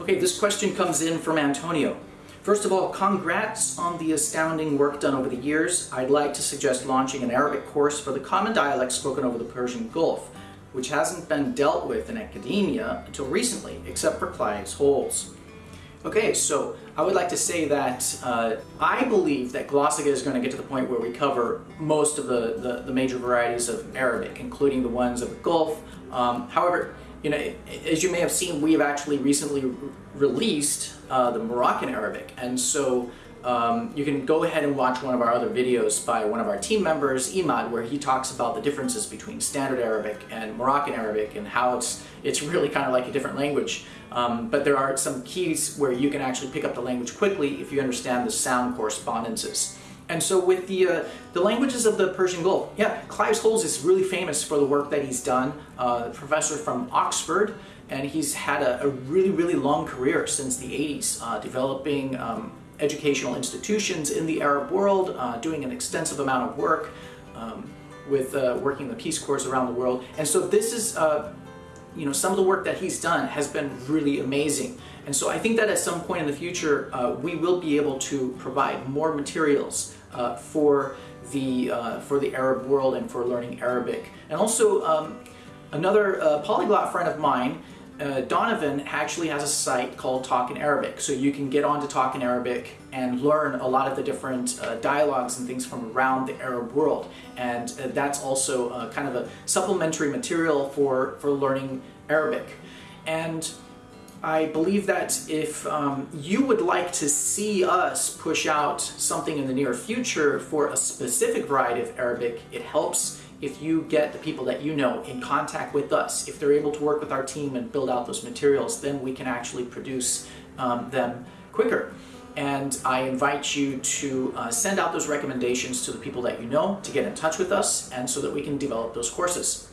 Okay, this question comes in from Antonio. First of all, congrats on the astounding work done over the years. I'd like to suggest launching an Arabic course for the common dialects spoken over the Persian Gulf, which hasn't been dealt with in academia until recently, except for Clive Holes. Okay, so I would like to say that uh, I believe that Glossika is going to get to the point where we cover most of the, the, the major varieties of Arabic, including the ones of the Gulf. Um, however, you know, as you may have seen, we have actually recently re released uh, the Moroccan Arabic, and so um, you can go ahead and watch one of our other videos by one of our team members, Imad, where he talks about the differences between Standard Arabic and Moroccan Arabic and how it's it's really kind of like a different language. Um, but there are some keys where you can actually pick up the language quickly if you understand the sound correspondences. And so with the, uh, the languages of the Persian Gulf, yeah, Clive Holes is really famous for the work that he's done, uh, professor from Oxford, and he's had a, a, really, really long career since the 80s, uh, developing um, educational institutions in the Arab world, uh, doing an extensive amount of work um, with uh, working the Peace Corps around the world. And so this is, uh, you know, some of the work that he's done has been really amazing. And so I think that at some point in the future, we will be able to provide more materials uh, for the uh, for the Arab world and for learning Arabic. And also um, another uh, polyglot friend of mine, uh, Donovan, actually has a site called Talk in Arabic. So you can get on to Talk in Arabic and learn a lot of the different uh, dialogues and things from around the Arab world. And uh, that's also kind of a supplementary material for, for learning Arabic. And I believe that if um, you would like to see us push out something in the near future for a specific variety of Arabic, it helps if you get the people that you know in contact with us. If they're able to work with our team and build out those materials, then we can actually produce um, them quicker. And I invite you to uh, send out those recommendations to the people that you know to get in touch with us and so that we can develop those courses.